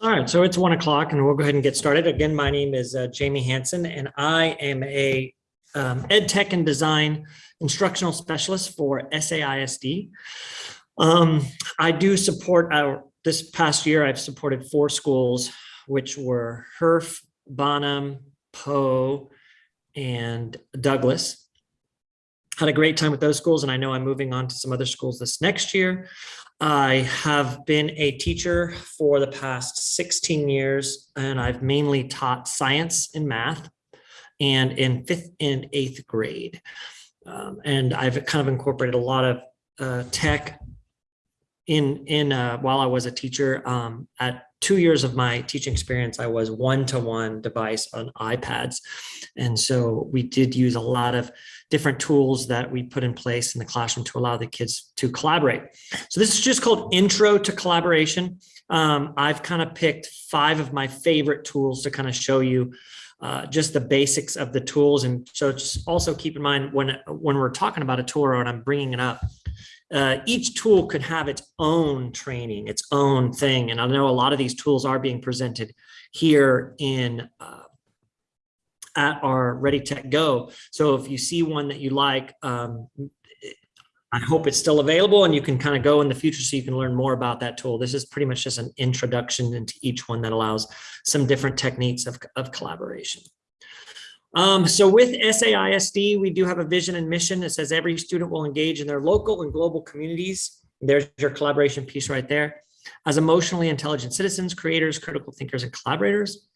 All right, so it's one o'clock and we'll go ahead and get started. Again, my name is uh, Jamie Hansen and I am a um, ed tech and design instructional specialist for SAISD. Um, I do support our, this past year, I've supported four schools, which were Herff, Bonham, Poe, and Douglas. Had a great time with those schools and I know I'm moving on to some other schools this next year. I have been a teacher for the past 16 years and I've mainly taught science and math and in fifth and eighth grade. Um, and I've kind of incorporated a lot of uh, tech in in uh, while I was a teacher. Um, at two years of my teaching experience, I was one-to-one -one device on iPads. And so we did use a lot of different tools that we put in place in the classroom to allow the kids to collaborate. So this is just called Intro to Collaboration. Um, I've kind of picked five of my favorite tools to kind of show you uh, just the basics of the tools. And so just also keep in mind when, when we're talking about a tool when I'm bringing it up, uh, each tool could have its own training, its own thing. And I know a lot of these tools are being presented here in uh, at our Ready Tech Go. So if you see one that you like, um, I hope it's still available and you can kind of go in the future so you can learn more about that tool. This is pretty much just an introduction into each one that allows some different techniques of, of collaboration. Um, so with SAISD, we do have a vision and mission that says every student will engage in their local and global communities. There's your collaboration piece right there. As emotionally intelligent citizens, creators, critical thinkers, and collaborators.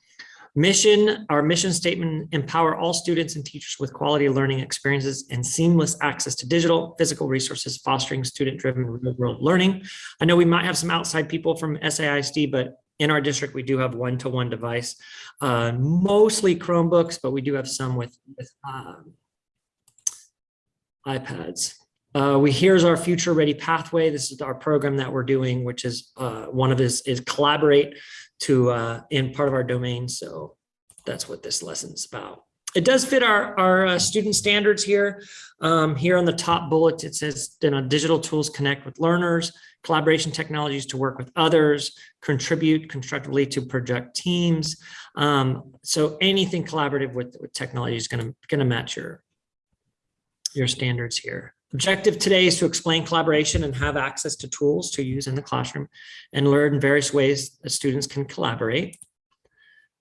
Mission, our mission statement, empower all students and teachers with quality learning experiences and seamless access to digital, physical resources, fostering student-driven real-world learning. I know we might have some outside people from SAISD, but in our district, we do have one-to-one -one device, uh, mostly Chromebooks, but we do have some with, with um, iPads. Uh, we here's our future ready pathway. This is our program that we're doing, which is uh, one of this is collaborate to uh, in part of our domain. So that's what this lesson's about. It does fit our, our uh, student standards here. Um, here on the top bullet, it says you know, digital tools connect with learners, collaboration technologies to work with others, contribute constructively to project teams. Um, so anything collaborative with, with technology is gonna, gonna match your, your standards here. Objective today is to explain collaboration and have access to tools to use in the classroom and learn various ways that students can collaborate.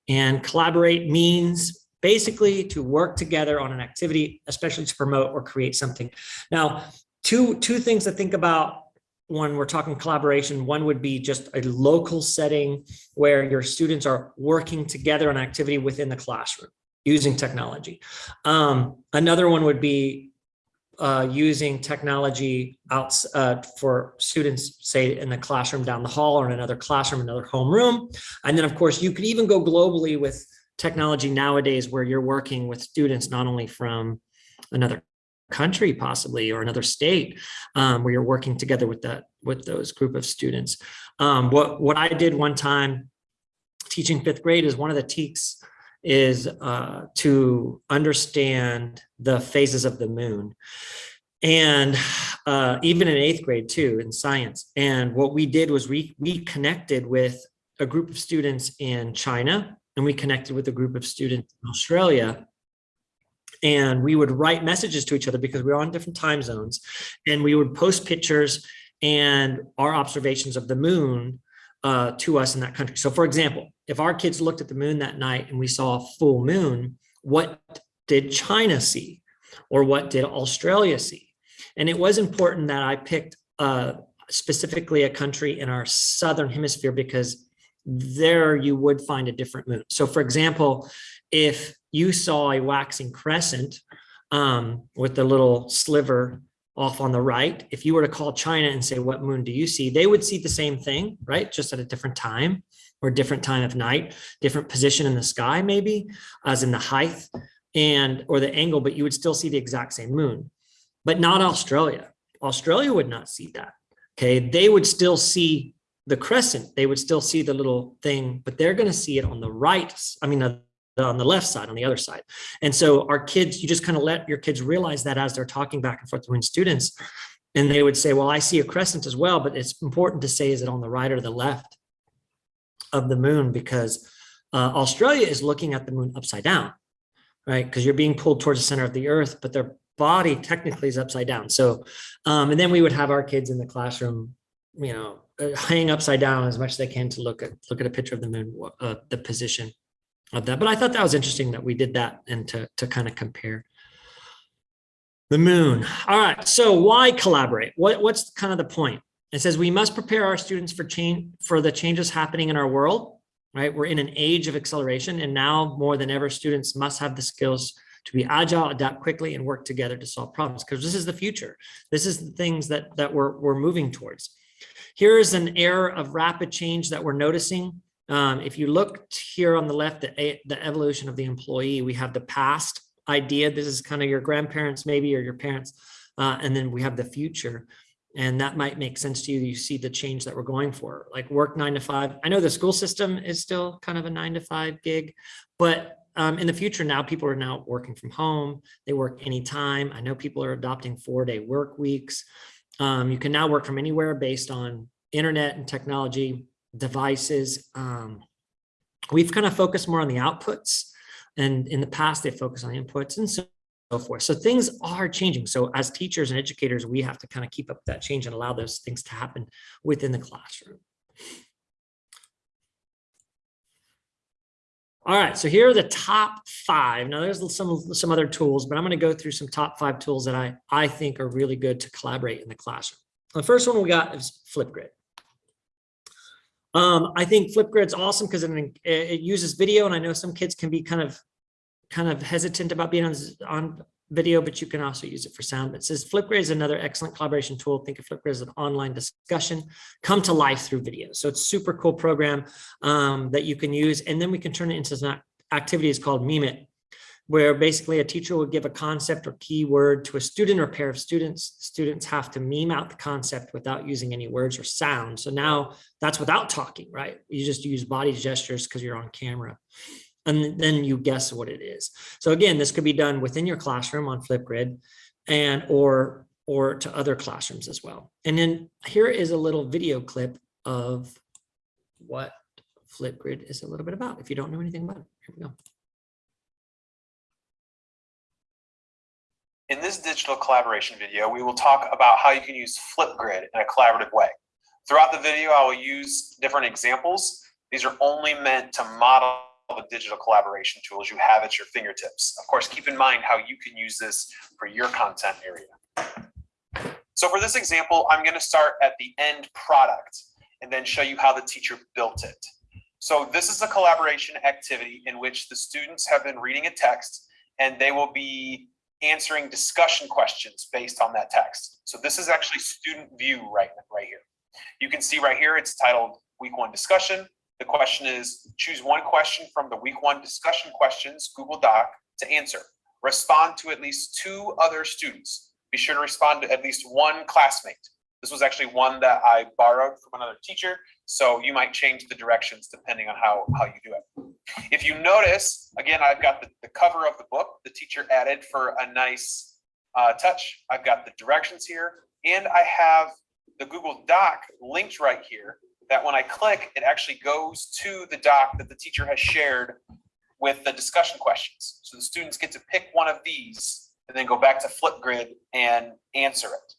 And collaborate means basically to work together on an activity, especially to promote or create something. Now, two, two things to think about when we're talking collaboration. One would be just a local setting where your students are working together on activity within the classroom using technology. Um, another one would be uh, using technology out uh, for students, say in the classroom down the hall or in another classroom, another homeroom. And then of course, you could even go globally with technology nowadays where you're working with students, not only from another country possibly or another state um, where you're working together with that with those group of students. Um, what, what I did one time teaching fifth grade is one of the TEKS is uh, to understand the phases of the moon. And uh, even in eighth grade too, in science. And what we did was we, we connected with a group of students in China and we connected with a group of students in Australia and we would write messages to each other because we were on different time zones and we would post pictures and our observations of the moon uh, to us in that country. So for example, if our kids looked at the moon that night and we saw a full moon, what did China see? Or what did Australia see? And it was important that I picked uh, specifically a country in our Southern hemisphere because there you would find a different moon. So for example, if you saw a waxing crescent um, with the little sliver off on the right, if you were to call China and say, what moon do you see? They would see the same thing, right? Just at a different time or different time of night, different position in the sky, maybe as in the height and or the angle, but you would still see the exact same moon, but not Australia. Australia would not see that. Okay, they would still see the crescent. They would still see the little thing, but they're going to see it on the right. I mean, on the left side, on the other side. And so our kids, you just kind of let your kids realize that as they're talking back and forth between students, and they would say, well, I see a crescent as well, but it's important to say, is it on the right or the left? of the moon because uh, Australia is looking at the moon upside down, right? Because you're being pulled towards the center of the earth, but their body technically is upside down. So, um, and then we would have our kids in the classroom, you know, uh, hang upside down as much as they can to look at look at a picture of the moon, uh, the position of that. But I thought that was interesting that we did that and to to kind of compare. The moon. All right. So why collaborate? What what's kind of the point? It says we must prepare our students for change for the changes happening in our world. Right. We're in an age of acceleration, and now more than ever, students must have the skills to be agile, adapt quickly, and work together to solve problems because this is the future. This is the things that that we're we're moving towards. Here is an era of rapid change that we're noticing. Um, if you look here on the left, the, the evolution of the employee, we have the past idea. This is kind of your grandparents maybe or your parents. Uh, and then we have the future. And that might make sense to you. You see the change that we're going for, like work nine to five. I know the school system is still kind of a nine to five gig, but um, in the future now people are now working from home. They work anytime. I know people are adopting four day work weeks. Um, you can now work from anywhere based on internet and technology devices. Um, we've kind of focused more on the outputs and in the past they focus on inputs and so forth. So things are changing. So as teachers and educators, we have to kind of keep up that change and allow those things to happen within the classroom. All right, so here are the top five. Now there's some, some other tools, but I'm gonna go through some top five tools that I, I think are really good to collaborate in the classroom. The first one we got is Flipgrid. Um, I think Flipgrid's awesome because it, it uses video and I know some kids can be kind of kind of hesitant about being on, on video, but you can also use it for sound. It says Flipgrid is another excellent collaboration tool. Think of Flipgrid as an online discussion come to life through video. So it's super cool program um, that you can use. And then we can turn it into some activities called Meme It, where basically a teacher will give a concept or keyword to a student or pair of students. Students have to meme out the concept without using any words or sound. So now that's without talking, right? You just use body gestures because you're on camera and then you guess what it is. So again, this could be done within your classroom on Flipgrid and or or to other classrooms as well. And then here is a little video clip of what Flipgrid is a little bit about. If you don't know anything about it, here we go. In this digital collaboration video, we will talk about how you can use Flipgrid in a collaborative way. Throughout the video, I will use different examples. These are only meant to model the digital collaboration tools you have at your fingertips. Of course, keep in mind how you can use this for your content area. So for this example, I'm going to start at the end product and then show you how the teacher built it. So this is a collaboration activity in which the students have been reading a text and they will be answering discussion questions based on that text. So this is actually student view right, right here. You can see right here, it's titled week one discussion. The question is choose one question from the week one discussion questions Google Doc to answer. Respond to at least two other students. Be sure to respond to at least one classmate. This was actually one that I borrowed from another teacher, so you might change the directions depending on how, how you do it. If you notice, again, I've got the, the cover of the book the teacher added for a nice uh, touch. I've got the directions here, and I have the Google Doc linked right here that when I click, it actually goes to the doc that the teacher has shared with the discussion questions. So the students get to pick one of these and then go back to Flipgrid and answer it.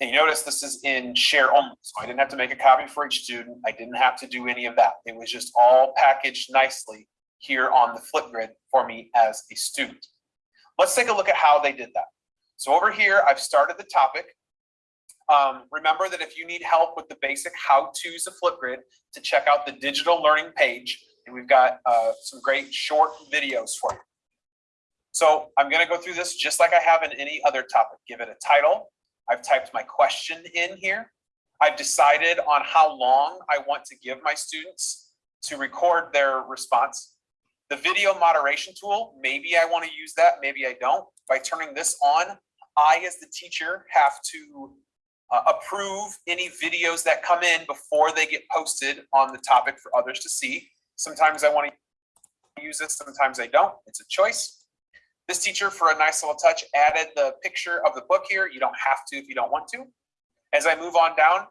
And you notice this is in share only, so I didn't have to make a copy for each student. I didn't have to do any of that. It was just all packaged nicely here on the Flipgrid for me as a student. Let's take a look at how they did that. So over here, I've started the topic. Um, remember that if you need help with the basic how-tos of Flipgrid, to check out the digital learning page, and we've got uh, some great short videos for you. So I'm going to go through this just like I have in any other topic. Give it a title. I've typed my question in here. I've decided on how long I want to give my students to record their response. The video moderation tool, maybe I want to use that, maybe I don't. By turning this on, I as the teacher have to uh, approve any videos that come in before they get posted on the topic for others to see. Sometimes I want to use this, sometimes I don't. It's a choice. This teacher, for a nice little touch, added the picture of the book here. You don't have to if you don't want to. As I move on down,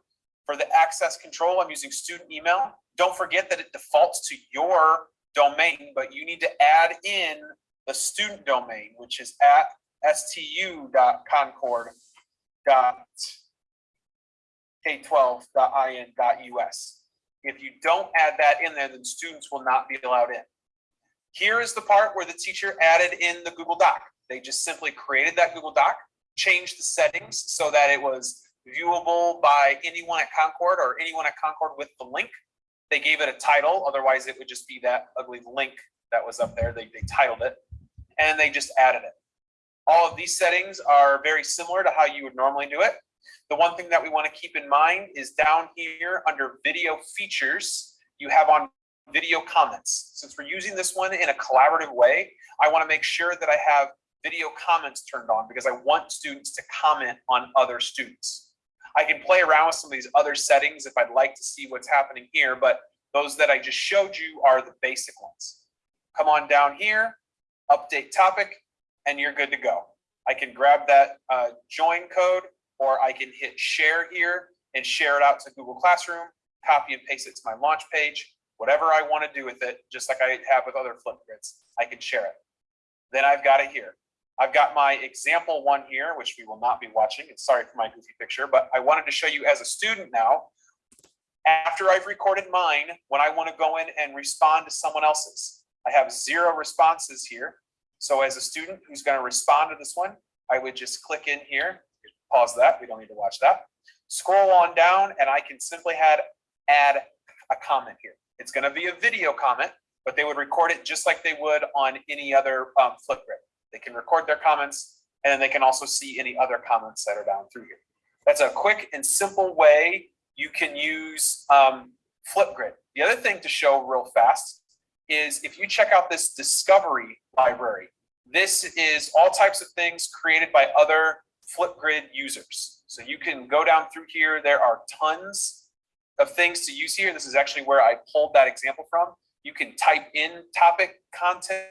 for the access control, I'm using student email. Don't forget that it defaults to your domain, but you need to add in the student domain, which is at stu.concord.k12.in.us. If you don't add that in there, then students will not be allowed in. Here is the part where the teacher added in the Google Doc. They just simply created that Google Doc, changed the settings so that it was viewable by anyone at Concord or anyone at Concord with the link. They gave it a title, otherwise it would just be that ugly link that was up there. They, they titled it and they just added it. All of these settings are very similar to how you would normally do it. The one thing that we want to keep in mind is down here under video features, you have on video comments. Since we're using this one in a collaborative way, I want to make sure that I have video comments turned on because I want students to comment on other students. I can play around with some of these other settings if I'd like to see what's happening here, but those that I just showed you are the basic ones. Come on down here, update topic, and you're good to go. I can grab that uh, join code or I can hit share here and share it out to Google Classroom, copy and paste it to my launch page, whatever I want to do with it, just like I have with other Flipgrids, I can share it. Then I've got it here. I've got my example one here, which we will not be watching. It's sorry for my goofy picture, but I wanted to show you as a student now, after I've recorded mine, when I want to go in and respond to someone else's. I have zero responses here. So as a student who's going to respond to this one, I would just click in here, pause that, we don't need to watch that. Scroll on down and I can simply add, add a comment here. It's going to be a video comment, but they would record it just like they would on any other um, Flipgrid. They can record their comments and then they can also see any other comments that are down through here. That's a quick and simple way you can use um, Flipgrid. The other thing to show real fast is if you check out this discovery library, this is all types of things created by other Flipgrid users. So you can go down through here. There are tons of things to use here. This is actually where I pulled that example from. You can type in topic content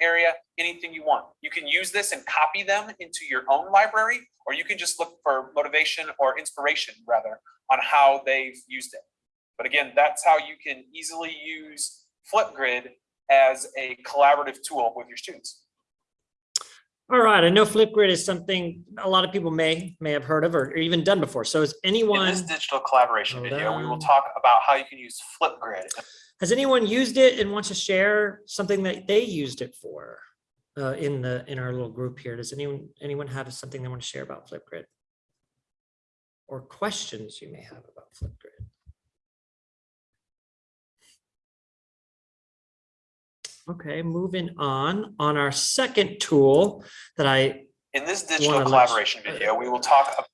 area, anything you want. You can use this and copy them into your own library, or you can just look for motivation or inspiration rather on how they've used it. But again, that's how you can easily use Flipgrid as a collaborative tool with your students. All right, I know Flipgrid is something a lot of people may may have heard of or, or even done before. So is anyone- In this digital collaboration video, we will talk about how you can use Flipgrid. has anyone used it and wants to share something that they used it for uh, in the in our little group here? Does anyone anyone have something they want to share about Flipgrid? Or questions you may have about Flipgrid? Okay, moving on, on our second tool that I In this digital collaboration video, we will talk about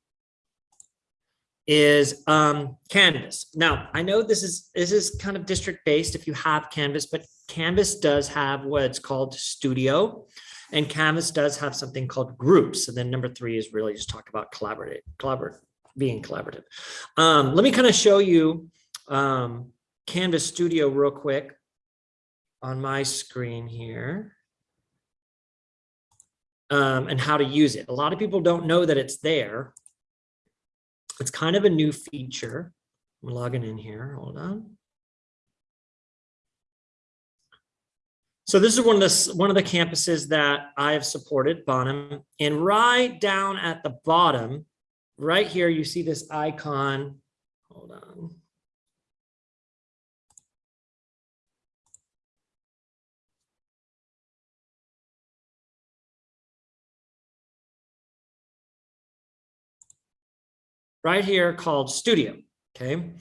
is um, Canvas. Now, I know this is this is kind of district based if you have Canvas, but Canvas does have what's called Studio, and Canvas does have something called Groups. And then number three is really just talk about collaborative, collaborative, being collaborative. Um, let me kind of show you um, Canvas Studio real quick on my screen here. Um, and how to use it. A lot of people don't know that it's there. It's kind of a new feature. I'm logging in here, hold on. So this is one of the, one of the campuses that I have supported, Bonham, and right down at the bottom, right here, you see this icon. Hold on. Right here called Studio, okay?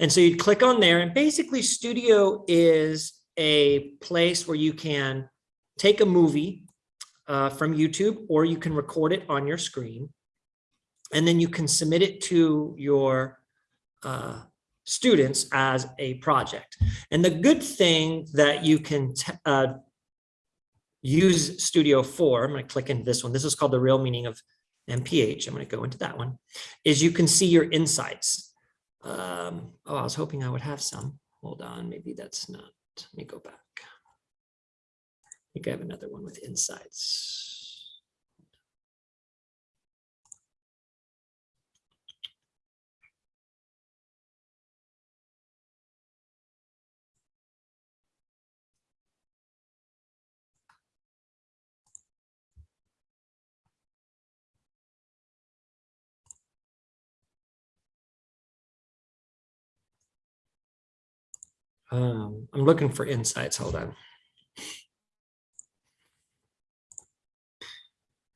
And so you'd click on there and basically Studio is a place where you can take a movie uh, from YouTube or you can record it on your screen and then you can submit it to your uh, students as a project. And the good thing that you can uh, use Studio for, I'm going to click into this one. This is called the real meaning of MPH. I'm going to go into that one, is you can see your insights. Um, oh, I was hoping I would have some. Hold on, maybe that's not. Let me go back. I think I have another one with insights. Um, I'm looking for insights. Hold on.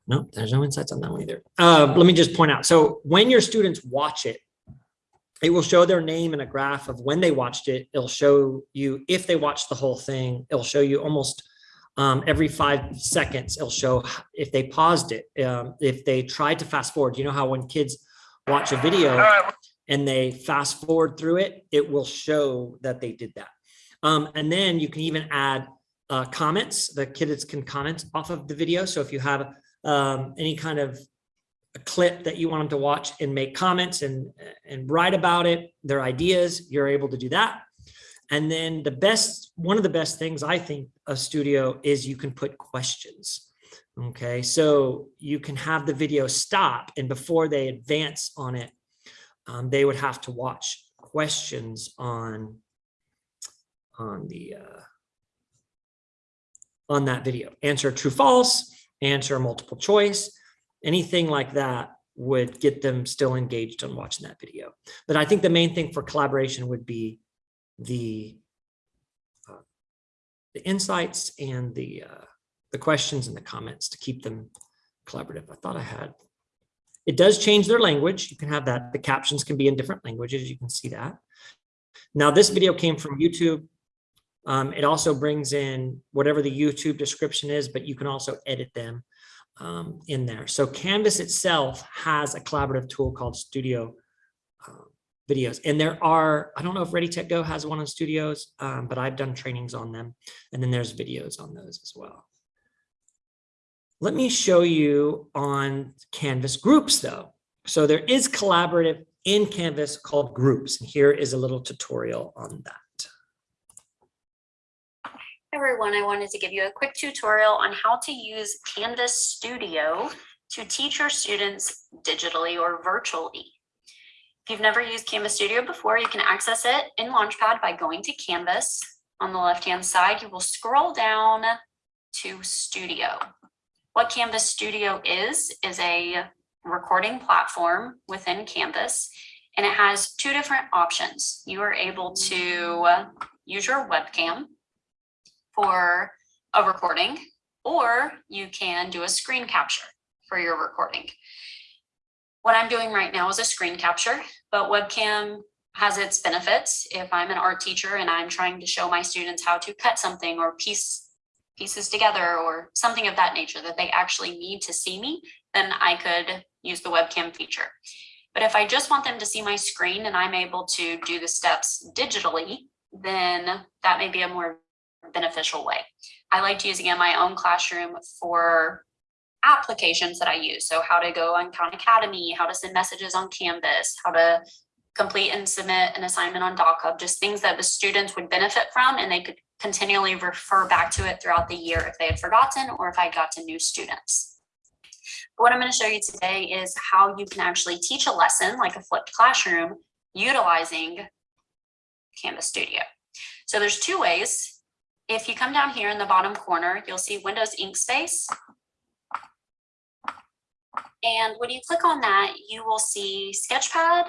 No, there's no insights on that one either. Uh, let me just point out. So when your students watch it, it will show their name in a graph of when they watched it. It'll show you if they watched the whole thing. It'll show you almost um, every five seconds. It'll show if they paused it, um, if they tried to fast forward. You know how when kids watch a video and they fast forward through it, it will show that they did that. Um, and then you can even add uh, comments. The kids can comment off of the video. So if you have um, any kind of clip that you want them to watch and make comments and, and write about it, their ideas, you're able to do that. And then the best, one of the best things I think a studio is you can put questions. Okay, so you can have the video stop and before they advance on it, um, they would have to watch questions on on the uh, on that video. Answer true, false, answer multiple choice, anything like that would get them still engaged on watching that video. But I think the main thing for collaboration would be the uh, the insights and the uh, the questions and the comments to keep them collaborative. I thought I had. It does change their language. You can have that. The captions can be in different languages. You can see that. Now, this video came from YouTube. Um, it also brings in whatever the YouTube description is, but you can also edit them um, in there. So Canvas itself has a collaborative tool called Studio uh, Videos. And there are, I don't know if Ready Tech Go has one on studios, um, but I've done trainings on them. And then there's videos on those as well. Let me show you on Canvas groups though. So there is collaborative in Canvas called groups. And here is a little tutorial on that. everyone, I wanted to give you a quick tutorial on how to use Canvas Studio to teach your students digitally or virtually. If you've never used Canvas Studio before, you can access it in Launchpad by going to Canvas. On the left-hand side, you will scroll down to Studio. What Canvas Studio is, is a recording platform within Canvas, and it has two different options. You are able to use your webcam for a recording, or you can do a screen capture for your recording. What I'm doing right now is a screen capture, but webcam has its benefits. If I'm an art teacher and I'm trying to show my students how to cut something or piece pieces together or something of that nature that they actually need to see me, then I could use the webcam feature. But if I just want them to see my screen and I'm able to do the steps digitally, then that may be a more beneficial way. I liked using in my own classroom for applications that I use. So how to go on Khan Academy, how to send messages on Canvas, how to complete and submit an assignment on DocHub, just things that the students would benefit from and they could continually refer back to it throughout the year if they had forgotten or if I got to new students. What I'm going to show you today is how you can actually teach a lesson like a flipped classroom utilizing Canvas Studio. So there's two ways if you come down here in the bottom corner, you'll see Windows Ink Space. And when you click on that, you will see Sketchpad,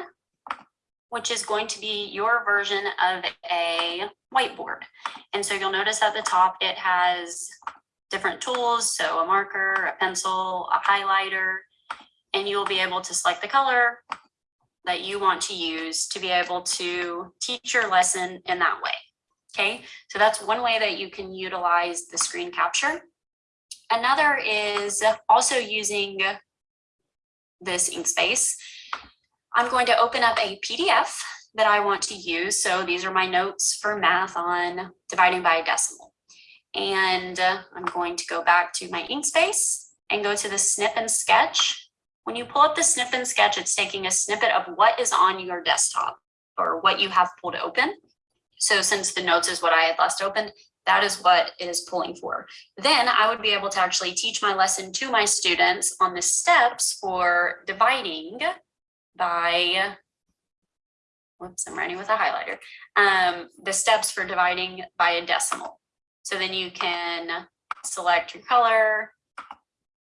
which is going to be your version of a whiteboard. And so you'll notice at the top, it has different tools. So a marker, a pencil, a highlighter, and you'll be able to select the color that you want to use to be able to teach your lesson in that way. Okay, so that's one way that you can utilize the screen capture. Another is also using this Inkspace. I'm going to open up a PDF that I want to use. So these are my notes for math on dividing by a decimal. And uh, I'm going to go back to my Inkspace and go to the snip and sketch. When you pull up the snip and sketch, it's taking a snippet of what is on your desktop or what you have pulled open. So since the notes is what I had last opened, that is what it is pulling for. Then I would be able to actually teach my lesson to my students on the steps for dividing by, whoops, I'm writing with a highlighter, um, the steps for dividing by a decimal. So then you can select your color,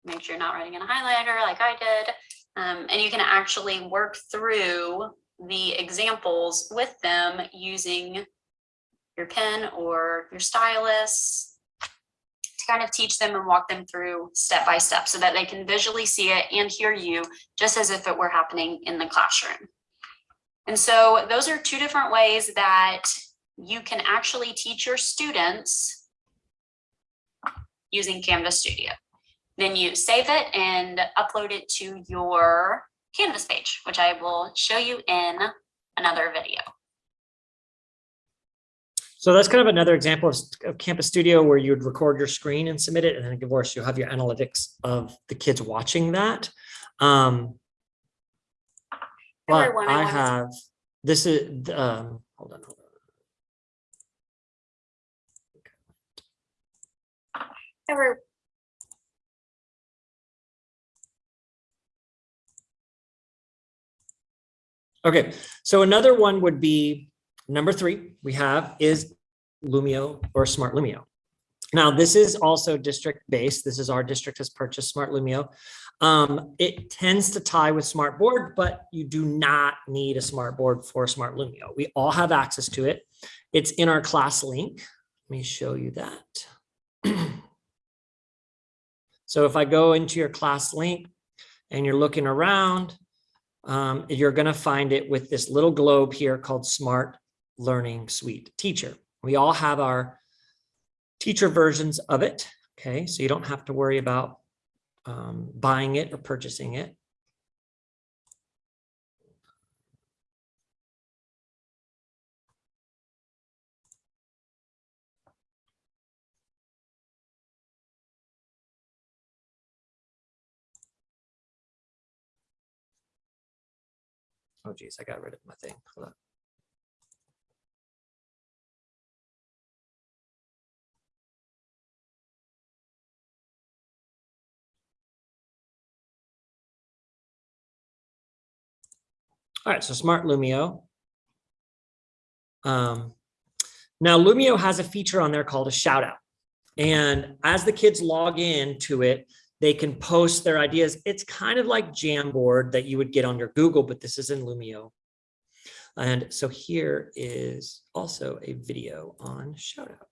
make sure you're not writing in a highlighter like I did, um, and you can actually work through the examples with them using your pen or your stylus kind of teach them and walk them through step by step so that they can visually see it and hear you just as if it were happening in the classroom. And so those are two different ways that you can actually teach your students using Canvas Studio. Then you save it and upload it to your Canvas page, which I will show you in another video. So that's kind of another example of, of Canvas Studio where you would record your screen and submit it, and then of course you'll have your analytics of the kids watching that. Um, but I I wanted to- have, this is, um, hold on, hold on. Every- Okay, so another one would be number three we have is Lumio or Smart Lumio. Now, this is also district based. This is our district has purchased Smart Lumio. Um, it tends to tie with Smart Board, but you do not need a Smart Board for Smart Lumio. We all have access to it. It's in our ClassLink. Let me show you that. So if I go into your ClassLink and you're looking around, um, you're going to find it with this little globe here called Smart Learning Suite Teacher. We all have our teacher versions of it. Okay, so you don't have to worry about um, buying it or purchasing it. Oh geez, I got rid of my thing. Hold on. All right, so Smart Lumio. Um, now Lumio has a feature on there called a shout out. And as the kids log in to it, they can post their ideas. It's kind of like Jamboard that you would get on your Google, but this is in Lumio. And so here is also a video on shout out.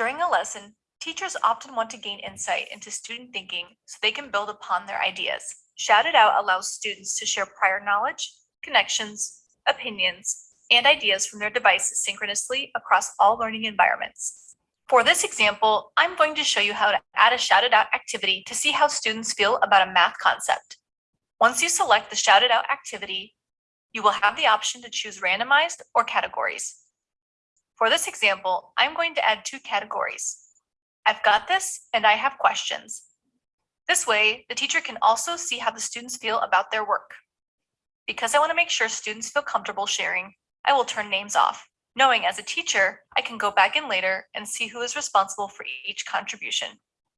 During a lesson, teachers often want to gain insight into student thinking so they can build upon their ideas. Shout It Out allows students to share prior knowledge, connections, opinions, and ideas from their devices synchronously across all learning environments. For this example, I'm going to show you how to add a Shout It Out activity to see how students feel about a math concept. Once you select the Shout It Out activity, you will have the option to choose randomized or categories. For this example, I'm going to add two categories. I've got this and I have questions. This way, the teacher can also see how the students feel about their work. Because I want to make sure students feel comfortable sharing, I will turn names off, knowing as a teacher, I can go back in later and see who is responsible for each contribution.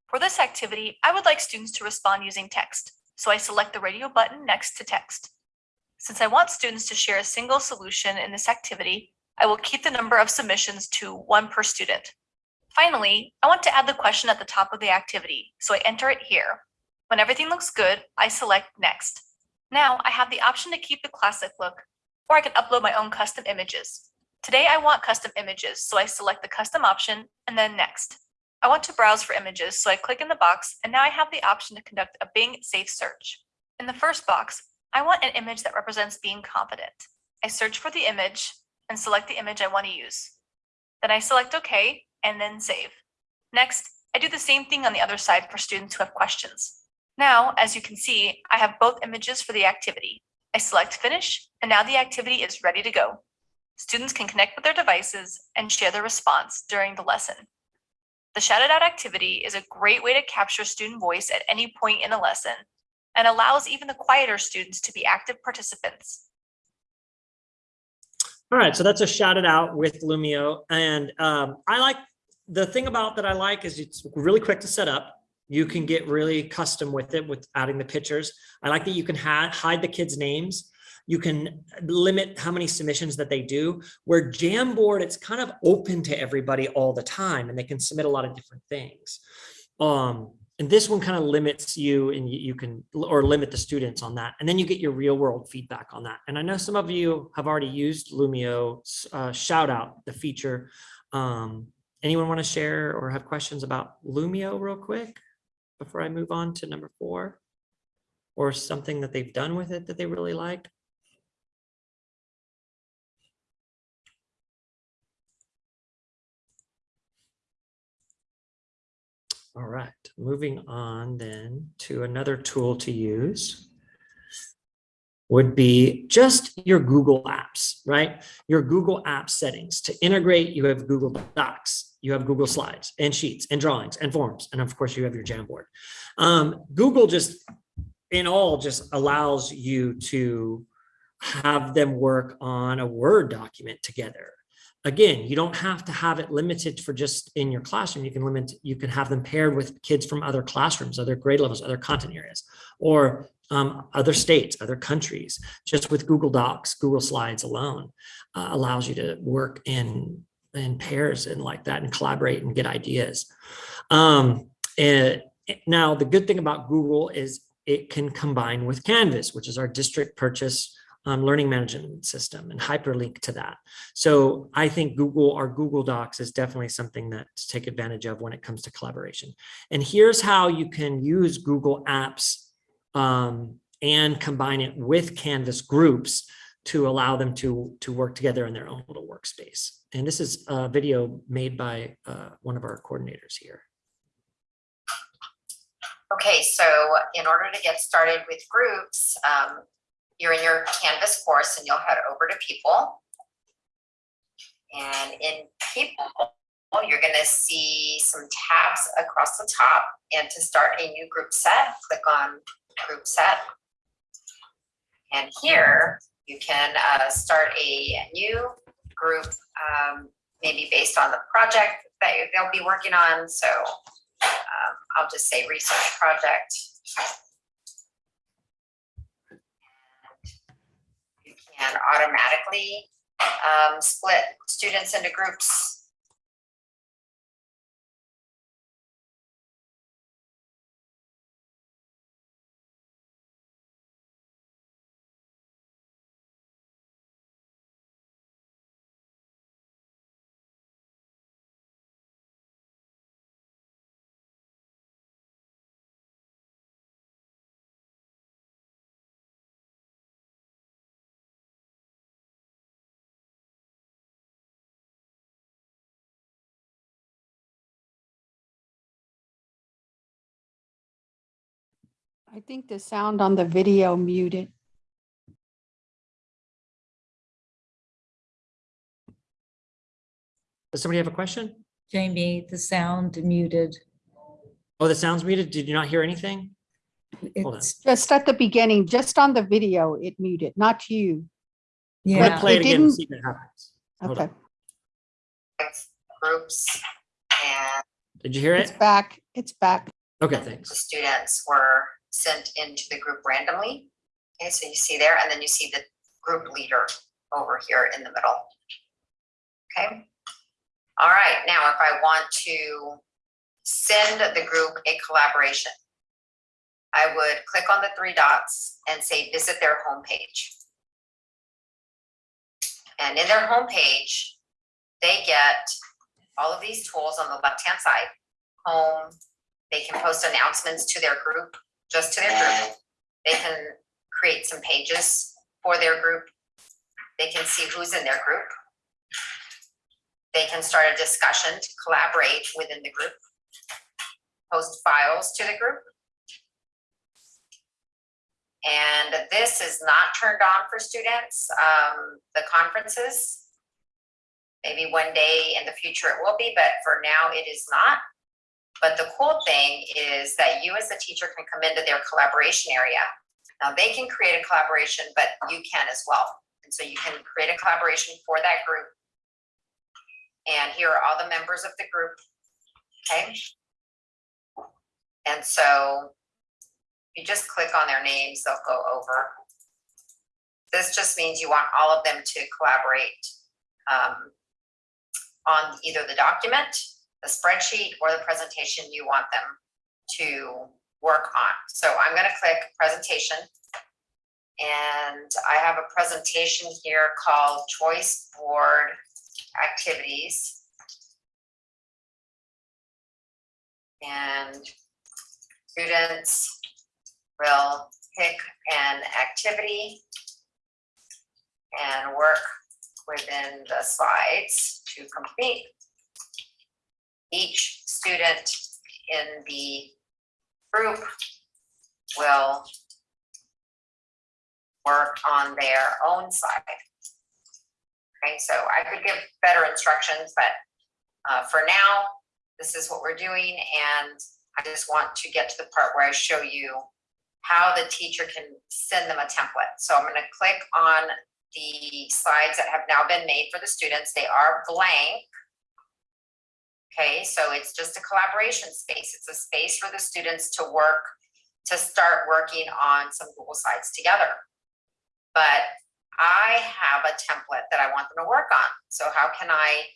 For this activity, I would like students to respond using text, so I select the radio button next to text. Since I want students to share a single solution in this activity, I will keep the number of submissions to one per student. Finally, I want to add the question at the top of the activity, so I enter it here. When everything looks good, I select Next. Now I have the option to keep the classic look, or I can upload my own custom images. Today I want custom images, so I select the custom option and then Next. I want to browse for images, so I click in the box, and now I have the option to conduct a Bing Safe Search. In the first box, I want an image that represents being confident. I search for the image and select the image I want to use. Then I select OK and then save. Next, I do the same thing on the other side for students who have questions. Now, as you can see, I have both images for the activity. I select finish and now the activity is ready to go. Students can connect with their devices and share their response during the lesson. The Shout It Out activity is a great way to capture student voice at any point in a lesson and allows even the quieter students to be active participants. All right, so that's a shout it out with Lumio. And um, I like, the thing about that I like is it's really quick to set up. You can get really custom with it with adding the pictures. I like that you can hide the kids' names You can limit how many submissions that they do. Where Jamboard, it's kind of open to everybody all the time and they can submit a lot of different things. Um, and this one kind of limits you and you, can, or limit the students on that. And then you get your real world feedback on that. And I know some of you have already used Lumio, uh, shout out the feature. Um, anyone want to share or have questions about Lumio real quick before I move on to number four? Or something that they've done with it that they really liked? All right, moving on then to another tool to use would be just your Google Apps, right? Your Google Apps settings. To integrate, you have Google Docs, you have Google Slides and Sheets and Drawings and Forms, and of course you have your Jamboard. Um, Google just, in all, just allows you to have them work on a Word document together. Again, you don't have to have it limited for just in your classroom. You can limit, you can have them paired with kids from other classrooms, other grade levels, other content areas, or um, other states, other countries. Just with Google Docs, Google Slides alone uh, allows you to work in in pairs and like that and collaborate and get ideas. Um, and now the good thing about Google is it can combine with Canvas, which is our district purchase um, learning management system and hyperlink to that. So I think Google, our Google Docs is definitely something that to take advantage of when it comes to collaboration. And here's how you can use Google Apps um, and combine it with Canvas groups to allow them to, to work together in their own little workspace. And this is a video made by uh, one of our coordinators here. Okay, so in order to get started with groups, um, you're in your Canvas course and you'll head over to people. And in people, you're gonna see some tabs across the top. And to start a new group set, click on group set. And here, you can uh, start a new group, um, maybe based on the project that they'll be working on. So um, I'll just say research project. Can automatically um, split students into groups. I think the sound on the video muted. Does somebody have a question? Jamie, the sound muted. Oh, the sound's muted. Did you not hear anything? Hold on. It's, Just at the beginning, just on the video, it muted, not you. I'm gonna yeah, play it it again and didn't- see if it happens. Hold Okay, on. Groups and Did you hear it? it's it? back, it's back. Okay, thanks. the students were sent into the group randomly. Okay, so you see there, and then you see the group leader over here in the middle. Okay. All right, now if I want to send the group a collaboration, I would click on the three dots and say visit their homepage. And in their homepage, they get all of these tools on the left-hand side, home, they can post announcements to their group, just to their group. They can create some pages for their group. They can see who's in their group. They can start a discussion to collaborate within the group. Post files to the group. And this is not turned on for students, um, the conferences. Maybe one day in the future it will be, but for now it is not. But the cool thing is that you as a teacher can come into their collaboration area. Now they can create a collaboration, but you can as well. And so you can create a collaboration for that group. And here are all the members of the group, okay? And so you just click on their names, they'll go over. This just means you want all of them to collaborate um, on either the document, the spreadsheet, or the presentation you want them to work on. So I'm gonna click presentation. And I have a presentation here called Choice Board Activities. And students will pick an activity and work within the slides to complete. Each student in the group will work on their own side. Okay, so I could give better instructions, but uh, for now, this is what we're doing, and I just want to get to the part where I show you how the teacher can send them a template. So I'm gonna click on the slides that have now been made for the students. They are blank. Okay, so it's just a collaboration space. It's a space for the students to work, to start working on some Google Slides together. But I have a template that I want them to work on. So how can I,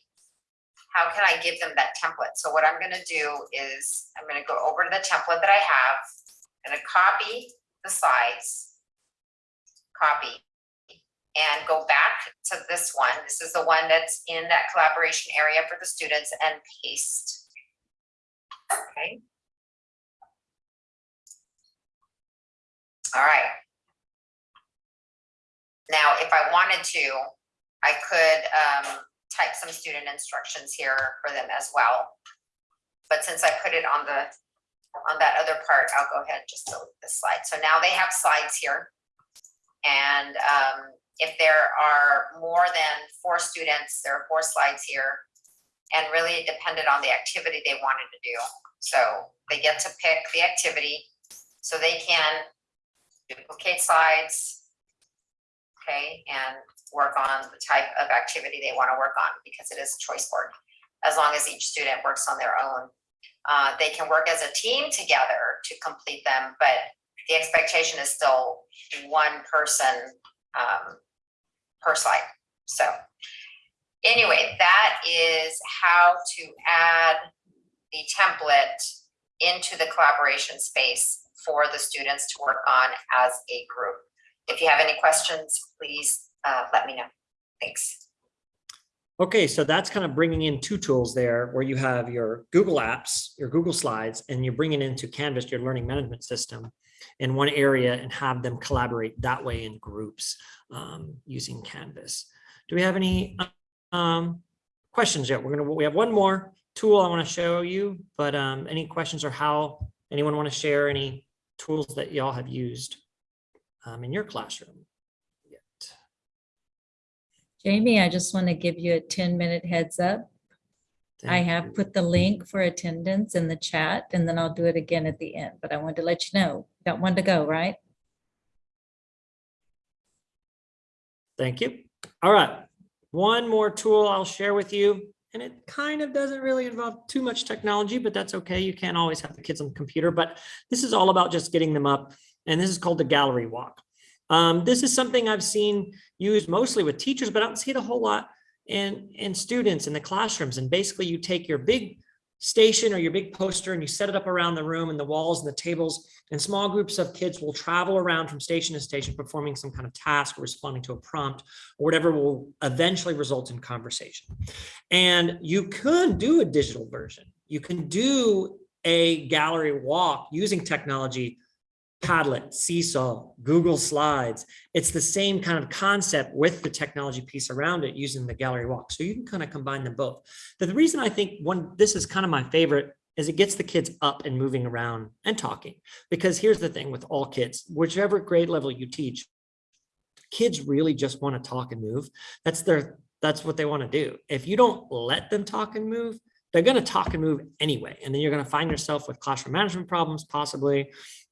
how can I give them that template? So what I'm gonna do is, I'm gonna go over to the template that I have, gonna copy the slides, copy, and go back to this one. This is the one that's in that collaboration area for the students and paste. Okay. All right. Now, if I wanted to, I could um, type some student instructions here for them as well. But since I put it on the, on that other part, I'll go ahead and just delete this slide. So now they have slides here. And um, if there are more than four students, there are four slides here. And really it depended on the activity they wanted to do. So they get to pick the activity so they can duplicate slides. Okay, and work on the type of activity they want to work on because it is a choice board. As long as each student works on their own. Uh, they can work as a team together to complete them, but the expectation is still one person um, per slide. So anyway, that is how to add the template into the collaboration space for the students to work on as a group. If you have any questions, please uh, let me know. Thanks. Okay, so that's kind of bringing in two tools there where you have your Google Apps, your Google Slides, and you're bringing into Canvas, your learning management system in one area and have them collaborate that way in groups um, using Canvas. Do we have any um, questions yet? We're gonna, we have one more tool I want to show you, but um, any questions or how anyone want to share any tools that y'all have used um, in your classroom? yet? Jamie, I just want to give you a 10 minute heads up. I have you. put the link for attendance in the chat and then I'll do it again at the end, but I wanted to let you know, got one to go, right? Thank you. All right. One more tool I'll share with you. And it kind of doesn't really involve too much technology, but that's okay. You can't always have the kids on the computer, but this is all about just getting them up. And this is called the gallery walk. Um, this is something I've seen used mostly with teachers, but I don't see it a whole lot in, in students in the classrooms. And basically you take your big station or your big poster and you set it up around the room and the walls and the tables and small groups of kids will travel around from station to station performing some kind of task or responding to a prompt or whatever will eventually result in conversation. And you could do a digital version. You can do a gallery walk using technology Padlet, Seesaw, Google Slides. It's the same kind of concept with the technology piece around it using the gallery walk. So you can kind of combine them both. But the reason I think one, this is kind of my favorite is it gets the kids up and moving around and talking. Because here's the thing with all kids, whichever grade level you teach, kids really just want to talk and move. That's their, that's what they want to do. If you don't let them talk and move, they're going to talk and move anyway. And then you're going to find yourself with classroom management problems, possibly,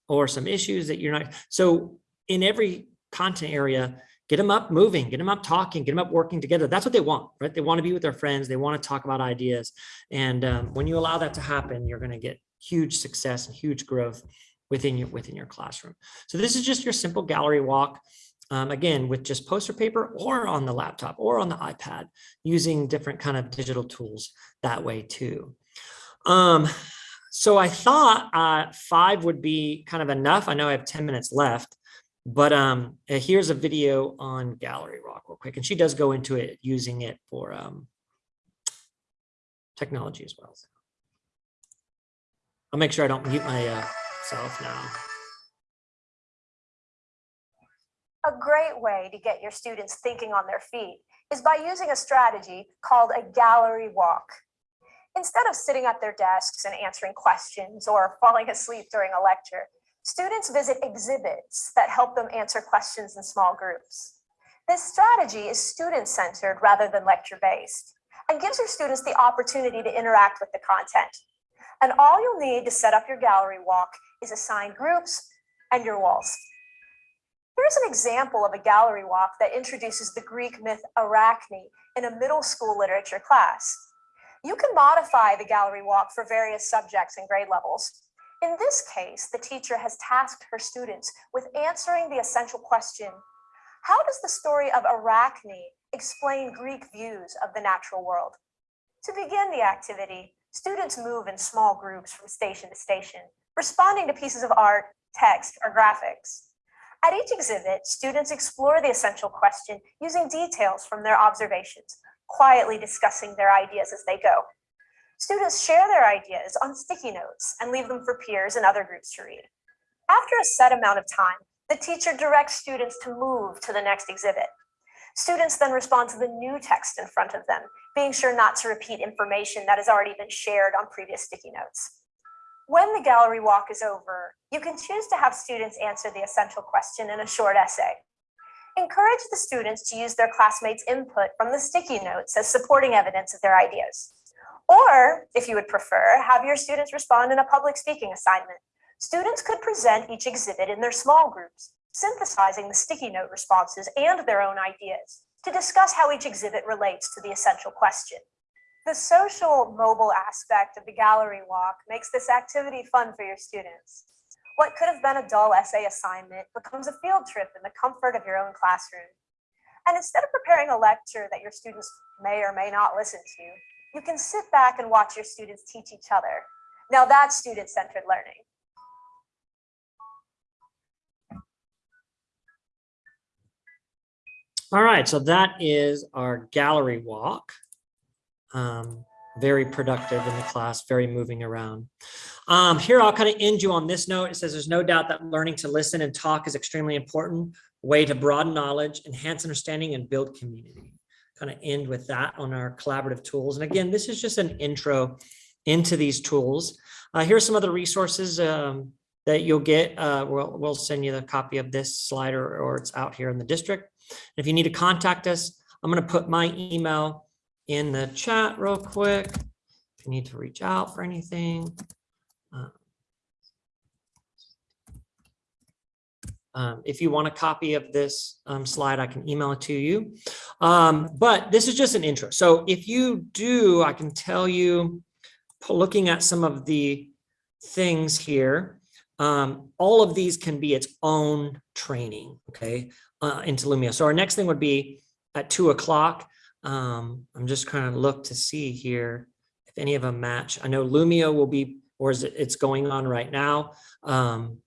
or some issues that you're not. So in every content area, get them up moving, get them up talking, get them up working together. That's what they want, right? They want to be with their friends. They want to talk about ideas. And um, when you allow that to happen, you're going to get huge success and huge growth within your within your classroom. So this is just your simple gallery walk. um, again, with just poster paper or on the laptop or on the iPad, using different kind of digital tools that way too. Um, so I thought uh, five would be kind of enough. I know I have 10 minutes left, but um, uh, here's a video on Gallery Walk real quick. And she does go into it using it for um, technology as well. I'll make sure I don't mute myself now. A great way to get your students thinking on their feet is by using a strategy called a gallery walk. Instead of sitting at their desks and answering questions or falling asleep during a lecture, students visit exhibits that help them answer questions in small groups. This strategy is student-centered rather than lecture-based and gives your students the opportunity to interact with the content. And all you'll need to set up your gallery walk is assigned groups and your walls. Here's an example of a gallery walk that introduces the Greek myth Arachne in a middle school literature class. You can modify the gallery walk for various subjects and grade levels. In this case, the teacher has tasked her students with answering the essential question, how does the story of Arachne explain Greek views of the natural world? To begin the activity, students move in small groups from station to station, responding to pieces of art, text, or graphics. At each exhibit, students explore the essential question using details from their observations, quietly discussing their ideas as they go. Students share their ideas on sticky notes and leave them for peers and other groups to read. After a set amount of time, the teacher directs students to move to the next exhibit. Students then respond to the new text in front of them, being sure not to repeat information that has already been shared on previous sticky notes. When the gallery walk is over, you can choose to have students answer the essential question in a short essay. Encourage the students to use their classmates' input from the sticky notes as supporting evidence of their ideas. Or, if you would prefer, have your students respond in a public speaking assignment. Students could present each exhibit in their small groups, synthesizing the sticky note responses and their own ideas to discuss how each exhibit relates to the essential question. The social mobile aspect of the gallery walk makes this activity fun for your students. What could have been a dull essay assignment becomes a field trip in the comfort of your own classroom. And instead of preparing a lecture that your students may or may not listen to, you can sit back and watch your students teach each other. Now that's student-centered learning. All right, so that is our gallery walk. Um, very productive in the class, very moving around. Um, here, I'll kind of end you on this note. It says there's no doubt that learning to listen and talk is extremely important way to broaden knowledge, enhance understanding, and build community. Kind of end with that on our collaborative tools. And again, this is just an intro into these tools. Uh, are some other resources um, that you'll get. Uh, we'll, we'll send you the copy of this slide or, or it's out here in the district. If you need to contact us, I'm going to put my email in the chat real quick. If you need to reach out for anything. Uh, Um, if you want a copy of this um, slide, I can email it to you. Um, but this is just an intro. So if you do, I can tell you, looking at some of the things here, um, all of these can be its own training, okay, uh, into Lumio. So our next thing would be at two o'clock. Um, I'm just kind of look to see here if any of them match. I know Lumio will be, or is it, it's going on right now. Um,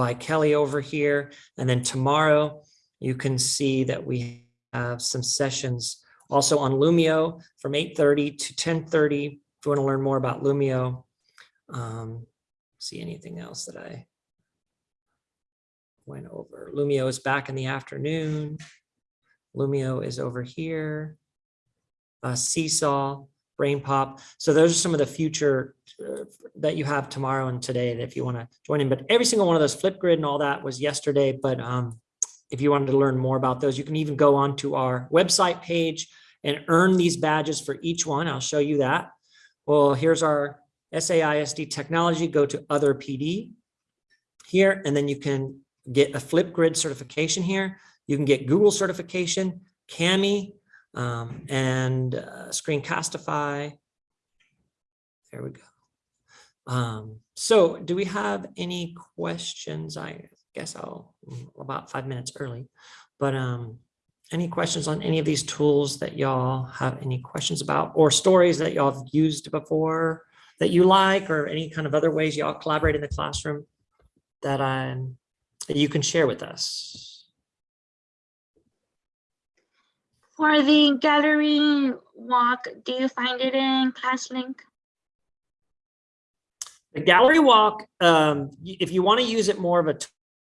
by Kelly over here. And then tomorrow you can see that we have some sessions also on Lumio from 8.30 to 10.30. If you want to learn more about Lumio, um, see anything else that I went over. Lumio is back in the afternoon. Lumio is over here. Uh, Seesaw, BrainPOP. So those are some of the future uh, that you have tomorrow and today that if you want to join in. But every single one of those Flipgrid and all that was yesterday. But um, if you wanted to learn more about those, you can even go on to our website page and earn these badges for each one. I'll show you that. Well, here's our SAISD technology. Go to other PD here, and then you can get a Flipgrid certification here. You can get Google certification, Kami, um, and uh, Screencastify. There we go. Um, so do we have any questions? I guess I'll, mm, about five minutes early. But um, any questions on any of these tools that y'all have any questions about or stories that y'all have used before that you like or any kind of other ways y'all collaborate in the classroom that I'm, that you can share with us? For the gallery walk, do you find it in ClassLink? The gallery walk, um, if you want to use it more of a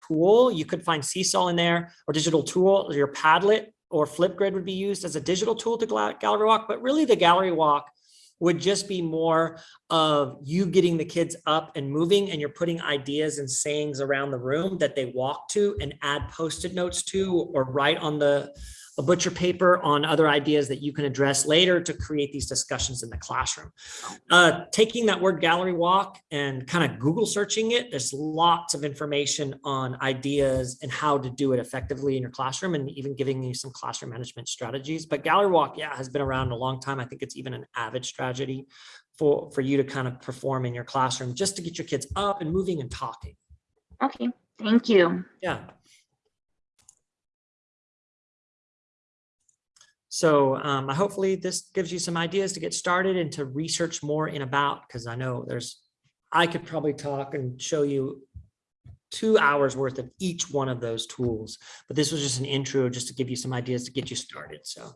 tool, you could find Seesaw in there or digital tool, or your Padlet or Flipgrid would be used as a digital tool to gallery walk, but really the gallery walk would just be more of you getting the kids up and moving and you're putting ideas and sayings around the room that they walk to and add post-it notes to or write on the a butcher paper on other ideas that you can address later to create these discussions in the classroom. Uh, taking that word gallery walk and kind of Google searching it, there's lots of information on ideas and how to do it effectively in your classroom and even giving you some classroom management strategies. But gallery walk, yeah, has been around a long time. I think it's even an AVID strategy for, for you to kind of perform in your classroom, just to get your kids up and moving and talking. Okay, thank you. Yeah. So um, hopefully this gives you some ideas to get started and to research more in about, because I know there's, I could probably talk and show you two hours worth of each one of those tools, but this was just an intro just to give you some ideas to get you started. So